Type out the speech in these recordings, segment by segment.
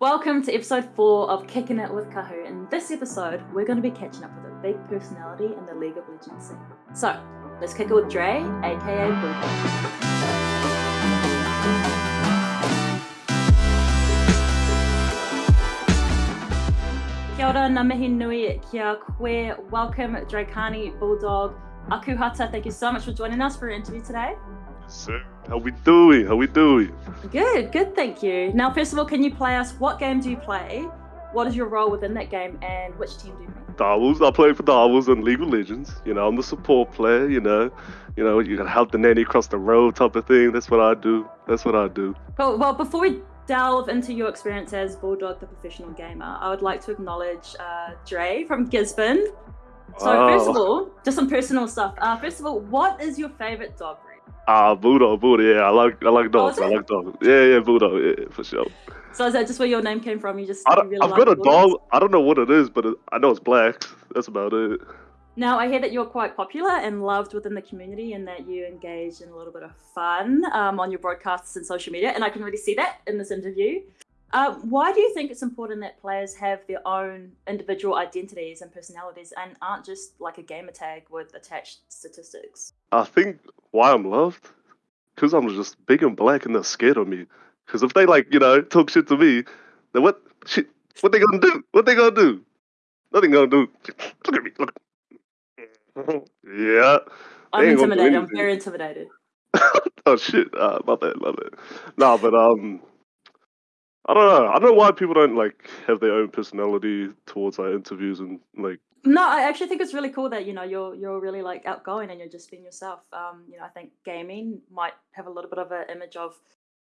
Welcome to episode four of Kicking It with Kahu. In this episode, we're going to be catching up with a big personality in the League of Legends scene. So, let's kick it with Dre, aka Bulldog. Kia ora, ngā mihi nui kia koe. Welcome, Dre Kani, Bulldog. Akuhata, thank you so much for joining us for your interview today. So, how we doing? How we doing? Good, good, thank you. Now, first of all, can you play us? What game do you play? What is your role within that game, and which team do you play? Davos. I play for Davos and League of Legends. You know, I'm the support player. You know, you know, you gotta help the nanny cross the road, type of thing. That's what I do. That's what I do. Well, well, before we delve into your experience as Bulldog, the professional gamer, I would like to acknowledge uh, Dre from Gisborne. So, first of Oh. all, just some personal stuff. Uh, first of all, what is your favorite dog Ah, Bulldog, Bulldog. Yeah, I like, I like dogs. Oh, I like dogs. Yeah, yeah, Bulldog. Yeah, for sure. So, is that just where your name came from? You just I I've like got a dog. I don't know what it is, but it, I know it's black. That's about it. Now, I hear that you're quite popular and loved within the community and that you engage in a little bit of fun um, on your broadcasts and social media, and I can really see that in this interview. Uh, why do you think it's important that players have their own individual identities and personalities and aren't just like a gamer tag with attached statistics? I think why I'm loved, because I'm just big and black and they're scared of me. Because if they like, you know, talk shit to me, then what? Shit, what they gonna do? What they gonna do? Nothing gonna do. Look at me. Look. yeah. I'm They ain't gonna do intimidated. I'm very intimidated. oh shit. Uh, my bad. My bad. Nah, but um, I don't know. I don't know why people don't like have their own personality towards like interviews and like. No, I actually think it's really cool that you know you're you're really like outgoing and you're just being yourself. Um, you know, I think gaming might have a little bit of an image of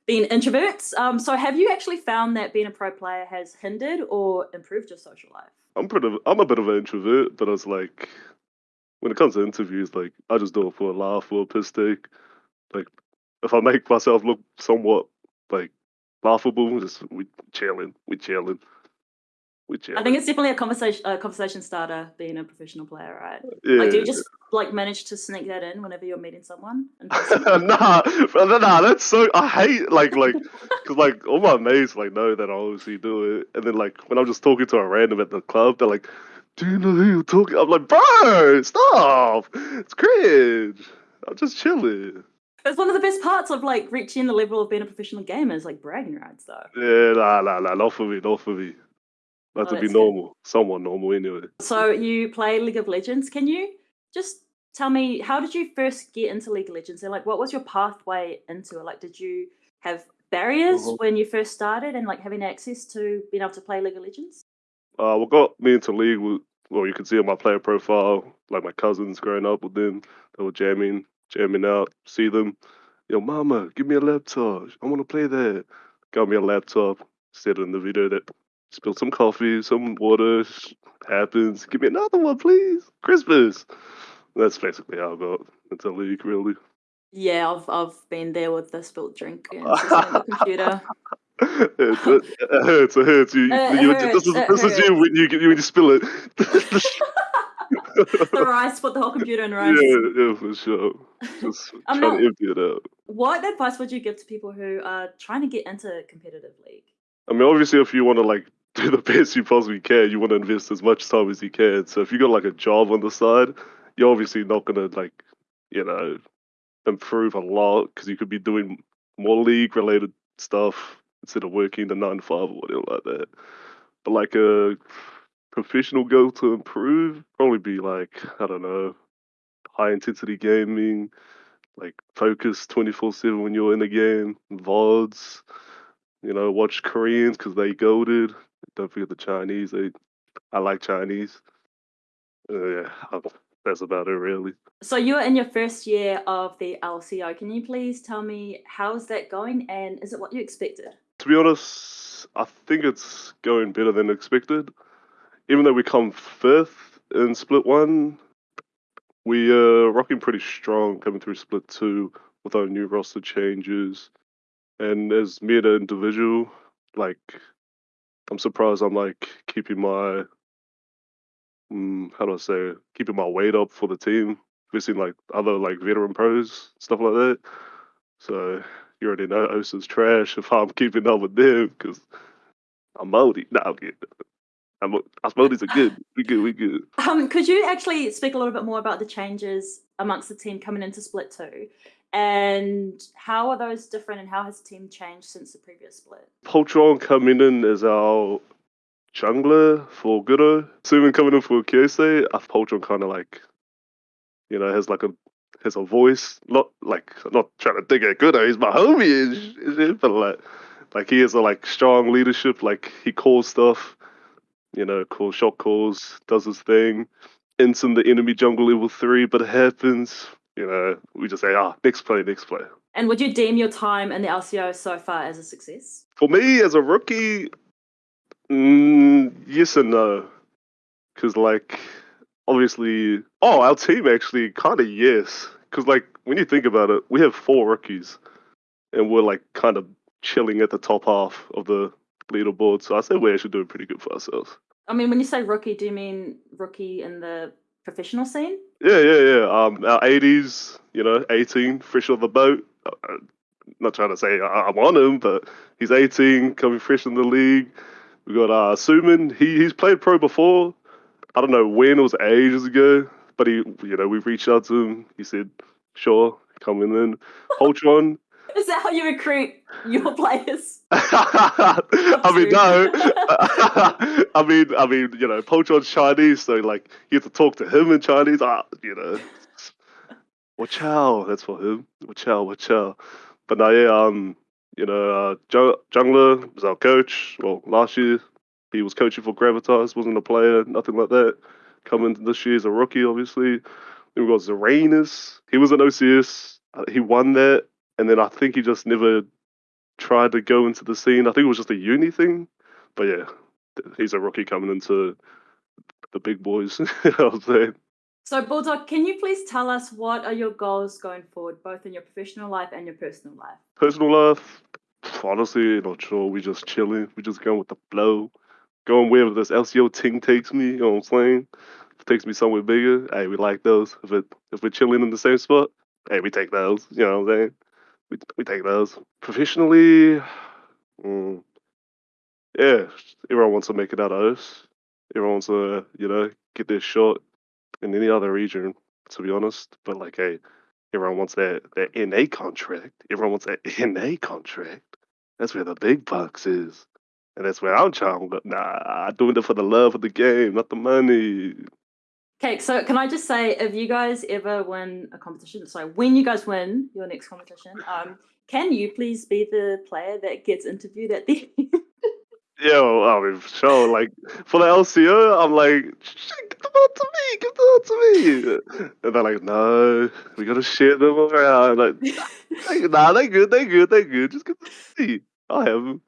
being introverts. Um, so have you actually found that being a pro player has hindered or improved your social life? I'm pretty. I'm a bit of an introvert, but it's like when it comes to interviews, like I just do it for a laugh or a piss take. Like if I make myself look somewhat like laughable, just we chilling, we chilling, we chilling. I think it's definitely a conversation a conversation starter being a professional player, right? yeah. Like, do you just like manage to sneak that in whenever you're meeting someone? nah, nah, that's so. I hate like like because like all my mates like know that I obviously do it, and then like when I'm just talking to a random at the club, they're like, "Do you know who you're talking?" I'm like, "Bro, stop! It's cringe. I'm just chilling." It's one of the best parts of like reaching the level of being a professional gamer is like bragging rights, though. Yeah, nah, nah, nah, not for me, not for me. Not Oh, to be normal, good. normal, somewhat normal anyway. So you play League of Legends. Can you just tell me how did you first get into League of Legends? And like what was your pathway into it? Like did you have barriers Mhm. when you first started and like having access to being able to play League of Legends? Uh, what got me into league was well, you can see on my player profile, like my cousins growing up with them, they were jamming, jamming out, see them, yo, mama, give me a laptop. I want to play that. Got me a laptop, said in the video that spilled some coffee, some water, happens. Give me another one, please. Christmas. That's basically how I got into league, really. Yeah, I've I've been there with the spilt drink and the computer. it, hurts. It hurts. You, It you, hurts, this is this is you when you when you spill it. the rice, put the whole computer in rice. Yeah, yeah, for sure. Just I'm trying not- to empty it out. What advice would you give to people who are trying to get into competitive league? I mean, obviously, if you want to like do the best you possibly can, you want to invest as much time as you can. So if you got like a job on the side, you're obviously not gonna like, you know, improve a lot because you could be doing more league related stuff instead of working the nine to five or whatever like that. But like a professional goal to improve, probably be like I don't know, high intensity gaming, like focus twenty four seven when you're in the game, vods. You know, watch Koreans because they goaded. Don't forget the Chinese. They, I like Chinese. Uh, yeah, I- that's about it really. So you're in your first year of the LCO. Can you please tell me how's that going and is it what you expected? To be honest, I think it's going better than expected. Even though we come fifth in split one, we are rocking pretty strong coming through split two with our new roster changes. And as me and an individual, like I'm surprised I'm like keeping my mm, how do I say keeping my weight up for the team. We've seen like other like veteran pros, stuff like that. So you already know Osa's trash if I'm keeping up with them because I'm moldy. No, I'm. I'm, us moldies are good. We good. We good. Um, could you actually speak a little bit more about the changes amongst the team coming into Split Two, and how are those different, and how has the team changed since the previous split? Poltron coming in as our jungler for Guro. Suman coming in for Kyose. I Poltron kind of like, you know, has like a has a voice. Not like not trying to dig at Guro. He's my homie, is, is but like like he has a like strong leadership. Like he calls stuff, you know, calls shot calls, does his thing. Instant the enemy jungle level three, but it happens. You know, we just say, ah, next play, next play. And would you deem your time in the LCO so far as a success? For me, as a rookie, mm, yes and no. Because, like, obviously, oh, our team actually kind of yes. Because, like, when you think about it, we have four rookies, and we're like kind of chilling at the top half of the leaderboard. So I say we're actually doing pretty good for ourselves. I mean, when you say rookie, do you mean rookie in the professional scene? Yeah, yeah, yeah. Um, our 80s, you know, 18, fresh on the boat. Uh, not trying to say I'm on him, but he's 18, coming fresh in the league. We got uh, Suman. He he's played pro before. I don't know when it was ages ago, but he, you know, we reached out to him. He said, "Sure, coming in." Poltron. Is that how you recruit your players? I mean, no. I mean, I mean, you know, Poltron's Chinese, so like you have to talk to him in Chinese. Ah, you know, Wachao, that's for him. Wachao, Wachao. But no, yeah, um, you know, uh, Jungler was our coach. Well, last year he was coaching for Gravitas, wasn't a player, nothing like that. Coming this year as a rookie, obviously. Then we got Zaranus. He was an OCS. Uh, he won that and then I think he just never tried to go into the scene. I think it was just a uni thing, but yeah, he's a rookie coming into the big boys. I was saying. So, Bulldog, can you please tell us what are your goals going forward, both in your professional life and your personal life? Personal life, honestly, not sure. We just chilling. We just going with the flow, going wherever this LCO ting takes me. You know what I'm saying? If it takes me somewhere bigger, hey, we like those. If it if we're chilling in the same spot, hey, we take those. You know what I'm saying? We we take those professionally. Mm, yeah, everyone wants to make it out of us. Everyone wants to, you know, get their shot in any other region. To be honest, but like, hey, everyone wants that that NA contract. Everyone wants that NA contract. That's where the big bucks is, and that's where I'm trying. Nah, I'm doing it for the love of the game, not the money. Okay, so can I just say, if you guys ever win a competition, sorry, when you guys win your next competition, um, can you please be the player that gets interviewed at the end? Yeah, well, I mean, sure. Like for the LCO, I'm like, give them out to me, give them out to me. And they're like, no, we gotta share them around. Like, nah, they good, they good, they good. Just get to see. I have them.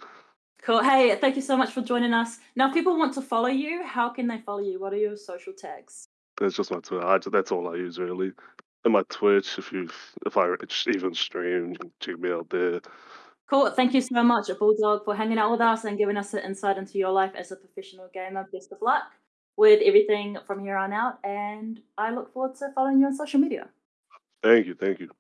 Cool. Hey, thank you so much for joining us. Now, if people want to follow you, how can they follow you? What are your social tags? That's just my Twitter. I, that's all I use really. And my Twitch, if you if I even stream, you can check me out there. Cool. Thank you so much, Bulldog, for hanging out with us and giving us an insight into your life as a professional gamer. Best of luck with everything from here on out, and I look forward to following you on social media. Thank you. Thank you.